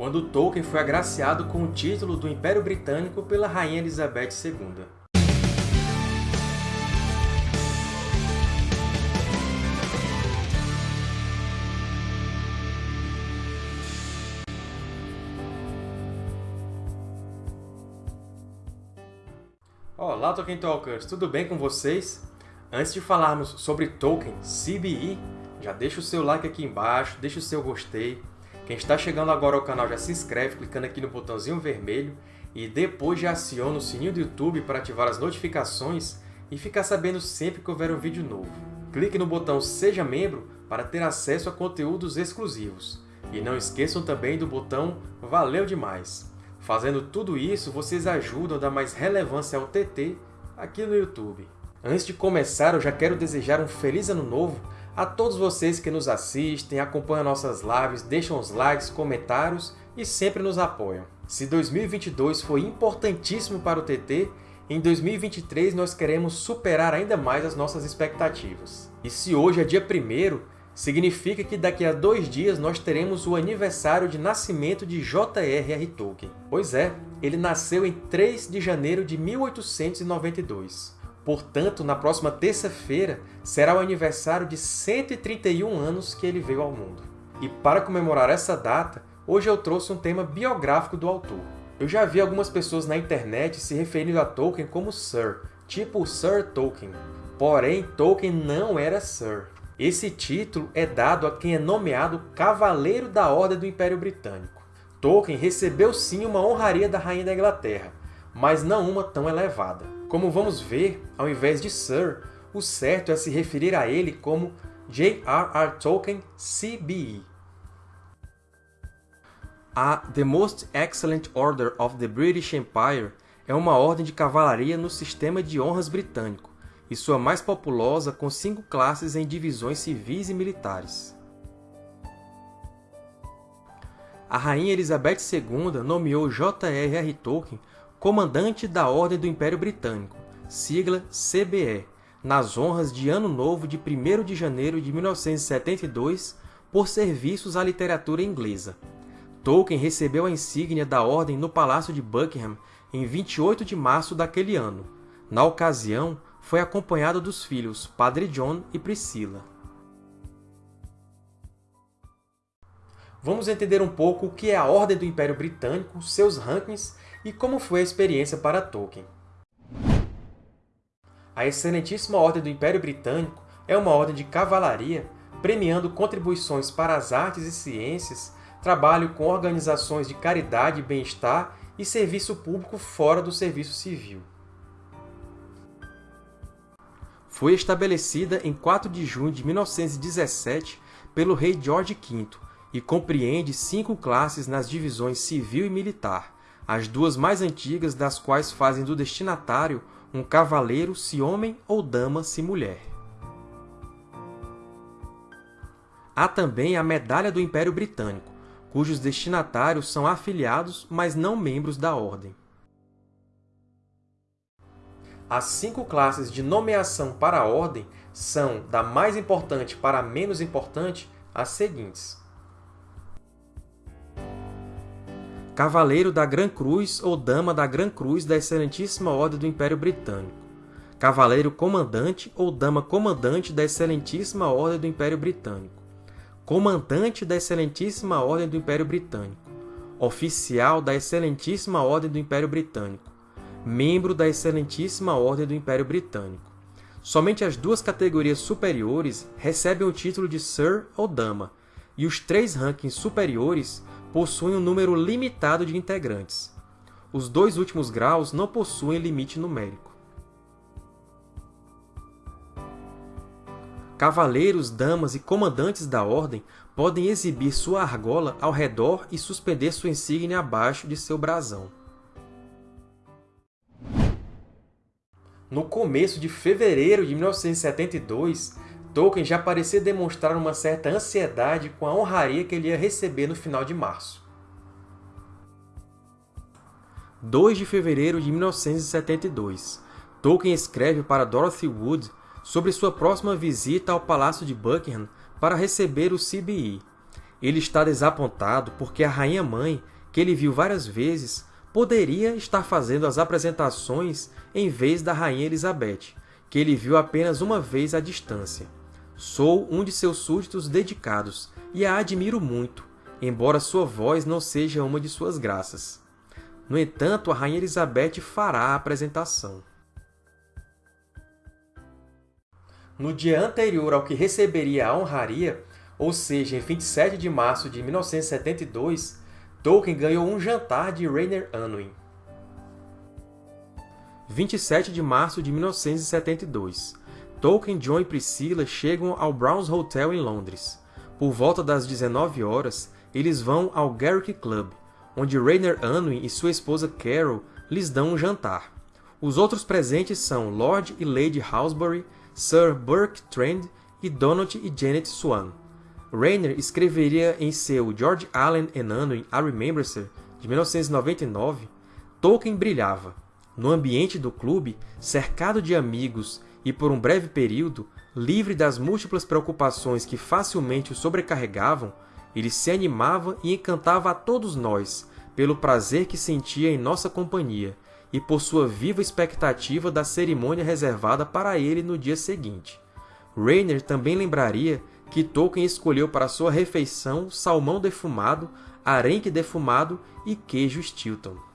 quando Tolkien foi agraciado com o título do Império Britânico pela Rainha Elizabeth II. Olá, Tolkien Talkers! Tudo bem com vocês? Antes de falarmos sobre Tolkien, CBE, já deixa o seu like aqui embaixo, deixa o seu gostei. Quem está chegando agora ao canal já se inscreve clicando aqui no botãozinho vermelho e depois já aciona o sininho do YouTube para ativar as notificações e ficar sabendo sempre que houver um vídeo novo. Clique no botão Seja Membro para ter acesso a conteúdos exclusivos. E não esqueçam também do botão Valeu Demais! Fazendo tudo isso, vocês ajudam a dar mais relevância ao TT aqui no YouTube. Antes de começar, eu já quero desejar um Feliz Ano Novo a todos vocês que nos assistem, acompanham nossas lives, deixam os likes, comentários e sempre nos apoiam. Se 2022 foi importantíssimo para o TT, em 2023 nós queremos superar ainda mais as nossas expectativas. E se hoje é dia 1 significa que daqui a dois dias nós teremos o aniversário de nascimento de J.R.R. Tolkien. Pois é, ele nasceu em 3 de janeiro de 1892. Portanto, na próxima terça-feira será o aniversário de 131 anos que ele veio ao mundo. E para comemorar essa data, hoje eu trouxe um tema biográfico do autor. Eu já vi algumas pessoas na internet se referindo a Tolkien como Sir, tipo Sir Tolkien. Porém, Tolkien não era Sir. Esse título é dado a quem é nomeado Cavaleiro da Ordem do Império Britânico. Tolkien recebeu sim uma honraria da Rainha da Inglaterra, mas não uma tão elevada. Como vamos ver, ao invés de Sir, o certo é se referir a ele como J.R.R. Tolkien CBE. A The Most Excellent Order of the British Empire é uma ordem de cavalaria no sistema de honras britânico, e sua mais populosa com cinco classes em divisões civis e militares. A Rainha Elizabeth II nomeou J.R.R. Tolkien Comandante da Ordem do Império Britânico, sigla CBE, nas honras de Ano Novo de 1º de janeiro de 1972 por serviços à literatura inglesa. Tolkien recebeu a insígnia da Ordem no Palácio de Buckingham em 28 de março daquele ano. Na ocasião, foi acompanhado dos filhos Padre John e Priscila. Vamos entender um pouco o que é a Ordem do Império Britânico, seus rankings e como foi a experiência para Tolkien. A Excelentíssima Ordem do Império Britânico é uma ordem de cavalaria premiando contribuições para as artes e ciências, trabalho com organizações de caridade e bem-estar e serviço público fora do serviço civil. Foi estabelecida em 4 de junho de 1917 pelo rei George V e compreende cinco classes nas divisões civil e militar, as duas mais antigas das quais fazem do destinatário um cavaleiro se homem ou dama se mulher. Há também a Medalha do Império Britânico, cujos destinatários são afiliados, mas não membros da Ordem. As cinco classes de nomeação para a Ordem são, da mais importante para a menos importante, as seguintes. Cavaleiro da Gran Cruz ou Dama da Gran Cruz da Excelentíssima Ordem do Império Britânico. Cavaleiro Comandante ou Dama Comandante da Excelentíssima Ordem do Império Britânico. Comandante da Excelentíssima Ordem do Império Britânico. Oficial da Excelentíssima Ordem do Império Britânico. Membro da Excelentíssima Ordem do Império Britânico. Somente as duas categorias superiores recebem o título de Sir ou Dama, e os três rankings superiores possuem um número limitado de integrantes. Os dois últimos graus não possuem limite numérico. Cavaleiros, damas e comandantes da Ordem podem exibir sua argola ao redor e suspender sua insígnia abaixo de seu brasão. No começo de fevereiro de 1972, Tolkien já parecia demonstrar uma certa ansiedade com a honraria que ele ia receber no final de março. 2 de fevereiro de 1972, Tolkien escreve para Dorothy Wood sobre sua próxima visita ao Palácio de Buckingham para receber o CBE. Ele está desapontado porque a Rainha-Mãe, que ele viu várias vezes, poderia estar fazendo as apresentações em vez da Rainha Elizabeth, que ele viu apenas uma vez à distância. Sou um de seus súditos dedicados e a admiro muito, embora sua voz não seja uma de suas graças. No entanto, a Rainha Elizabeth fará a apresentação. No dia anterior ao que receberia a honraria, ou seja, em 27 de março de 1972, Tolkien ganhou um jantar de Rainer Unwin. 27 de março de 1972. Tolkien, John e Priscilla chegam ao Browns Hotel em Londres. Por volta das 19 horas, eles vão ao Garrick Club, onde Rainer Unwin e sua esposa Carol lhes dão um jantar. Os outros presentes são Lord e Lady Halsbury, Sir Burke Trend e Donald e Janet Swan. Rainer escreveria em seu George Allen and Unwin A Remembrancer, de 1999, Tolkien brilhava. No ambiente do clube, cercado de amigos e por um breve período, livre das múltiplas preocupações que facilmente o sobrecarregavam, ele se animava e encantava a todos nós pelo prazer que sentia em nossa companhia e por sua viva expectativa da cerimônia reservada para ele no dia seguinte. Rainer também lembraria que Tolkien escolheu para sua refeição salmão defumado, arenque defumado e queijo Stilton.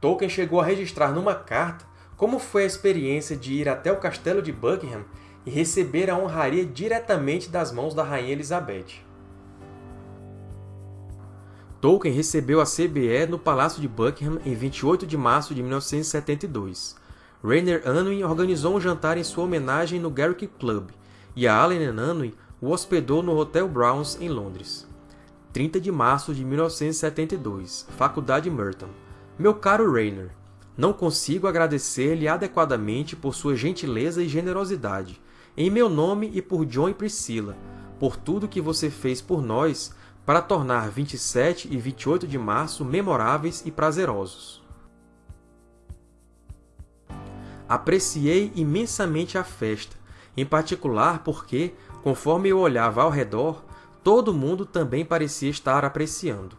Tolkien chegou a registrar numa carta como foi a experiência de ir até o castelo de Buckingham e receber a honraria diretamente das mãos da Rainha Elizabeth. Tolkien recebeu a CBE no Palácio de Buckingham em 28 de março de 1972. Rainer Unwin organizou um jantar em sua homenagem no Garrick Club, e a Allen Unwin o hospedou no Hotel Browns, em Londres. 30 de março de 1972, Faculdade Merton. Meu caro Rainer, não consigo agradecer-lhe adequadamente por sua gentileza e generosidade, em meu nome e por John e Priscilla, por tudo que você fez por nós para tornar 27 e 28 de março memoráveis e prazerosos. Apreciei imensamente a festa, em particular porque, conforme eu olhava ao redor, todo mundo também parecia estar apreciando.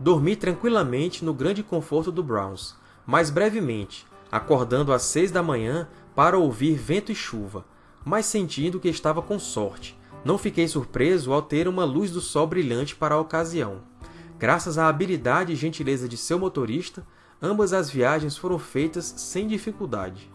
Dormi tranquilamente no grande conforto do Browns, mas brevemente, acordando às seis da manhã para ouvir vento e chuva, mas sentindo que estava com sorte, não fiquei surpreso ao ter uma luz do sol brilhante para a ocasião. Graças à habilidade e gentileza de seu motorista, ambas as viagens foram feitas sem dificuldade.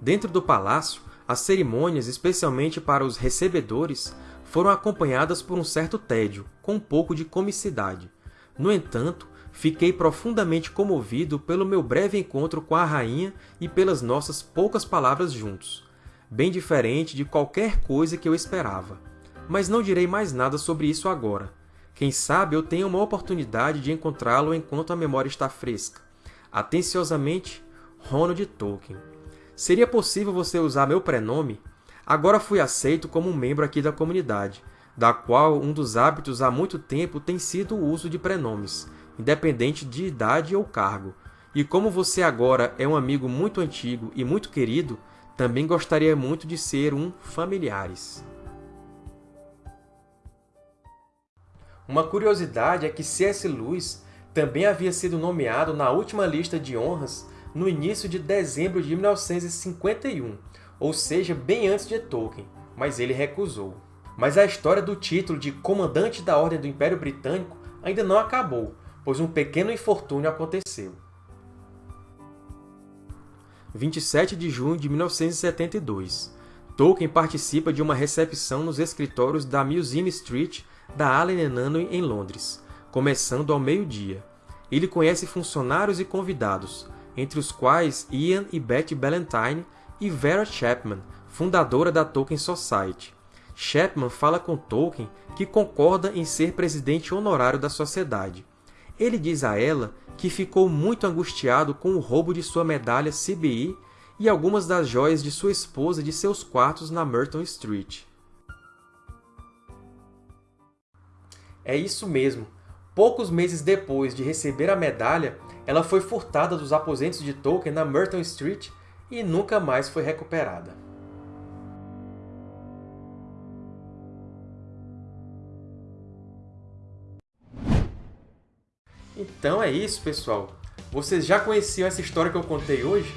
Dentro do palácio, as cerimônias, especialmente para os recebedores, foram acompanhadas por um certo tédio, com um pouco de comicidade. No entanto, fiquei profundamente comovido pelo meu breve encontro com a rainha e pelas nossas poucas palavras juntos, bem diferente de qualquer coisa que eu esperava. Mas não direi mais nada sobre isso agora. Quem sabe eu tenha uma oportunidade de encontrá-lo enquanto a memória está fresca. Atenciosamente, Ronald Tolkien. Seria possível você usar meu prenome? Agora fui aceito como um membro aqui da comunidade, da qual um dos hábitos há muito tempo tem sido o uso de prenomes, independente de idade ou cargo. E como você agora é um amigo muito antigo e muito querido, também gostaria muito de ser um familiares. Uma curiosidade é que C.S. Lewis também havia sido nomeado na última lista de honras no início de dezembro de 1951, ou seja, bem antes de Tolkien, mas ele recusou. Mas a história do título de Comandante da Ordem do Império Britânico ainda não acabou, pois um pequeno infortúnio aconteceu. 27 de junho de 1972. Tolkien participa de uma recepção nos escritórios da Museum Street da Allen Unwin em Londres, começando ao meio-dia. Ele conhece funcionários e convidados, entre os quais Ian e Betty Ballantyne e Vera Chapman, fundadora da Tolkien Society. Chapman fala com Tolkien que concorda em ser presidente honorário da sociedade. Ele diz a ela que ficou muito angustiado com o roubo de sua medalha CBI e algumas das joias de sua esposa de seus quartos na Merton Street. É isso mesmo. Poucos meses depois de receber a medalha, ela foi furtada dos aposentos de Tolkien na Merton Street e nunca mais foi recuperada. Então é isso, pessoal. Vocês já conheciam essa história que eu contei hoje?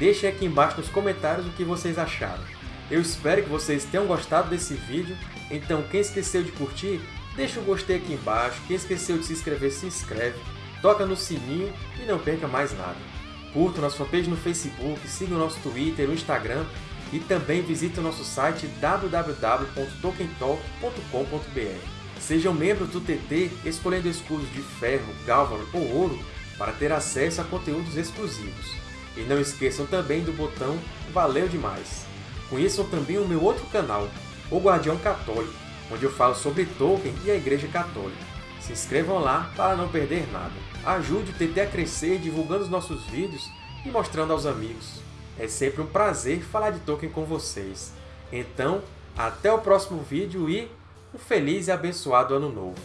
Deixem aqui embaixo nos comentários o que vocês acharam. Eu espero que vocês tenham gostado desse vídeo, então quem esqueceu de curtir, deixa o gostei aqui embaixo, quem esqueceu de se inscrever, se inscreve, toca no sininho e não perca mais nada. Curta nossa fanpage no Facebook, siga o nosso Twitter, o Instagram e também visite o nosso site www.tokentalk.com.br. Seja um membro do TT escolhendo escudos de ferro, gálvano ou ouro para ter acesso a conteúdos exclusivos. E não esqueçam também do botão Valeu Demais! Conheçam também o meu outro canal, O Guardião Católico, onde eu falo sobre Tolkien e a Igreja Católica. Se inscrevam lá para não perder nada. Ajude o TT a crescer divulgando os nossos vídeos e mostrando aos amigos. É sempre um prazer falar de Tolkien com vocês. Então, até o próximo vídeo e um feliz e abençoado Ano Novo!